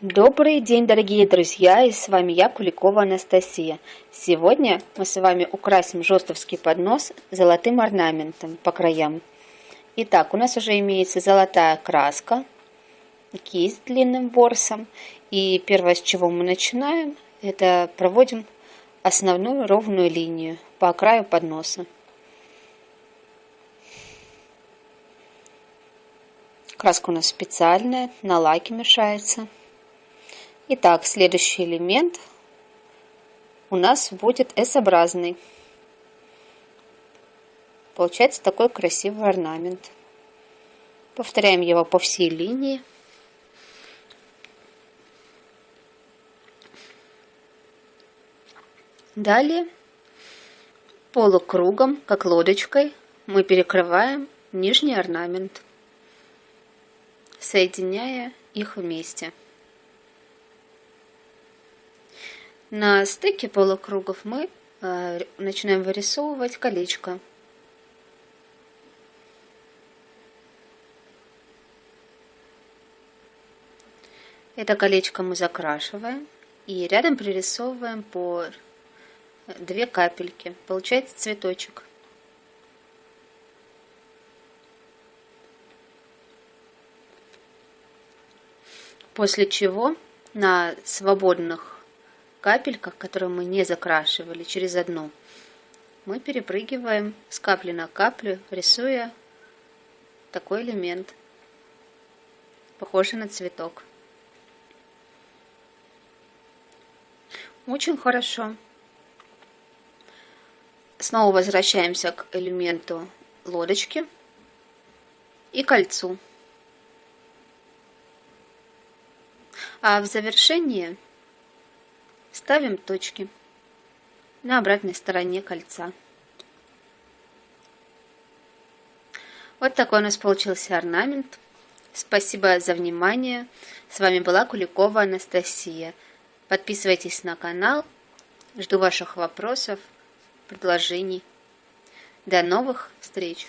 Добрый день, дорогие друзья, и с вами я, Куликова Анастасия. Сегодня мы с вами украсим жестовский поднос золотым орнаментом по краям. Итак, у нас уже имеется золотая краска, кисть длинным ворсом. И первое, с чего мы начинаем, это проводим основную ровную линию по краю подноса. Краска у нас специальная, на лаке мешается. Итак, следующий элемент у нас будет S-образный. Получается такой красивый орнамент. Повторяем его по всей линии. Далее полукругом, как лодочкой, мы перекрываем нижний орнамент, соединяя их вместе. На стыке полукругов мы э, начинаем вырисовывать колечко. Это колечко мы закрашиваем и рядом пририсовываем по две капельки. Получается цветочек. После чего на свободных капельках, которые мы не закрашивали через одну, мы перепрыгиваем с капли на каплю, рисуя такой элемент, похожий на цветок. Очень хорошо. Снова возвращаемся к элементу лодочки и кольцу. А в завершении Ставим точки на обратной стороне кольца. Вот такой у нас получился орнамент. Спасибо за внимание. С вами была Куликова Анастасия. Подписывайтесь на канал. Жду ваших вопросов, предложений. До новых встреч!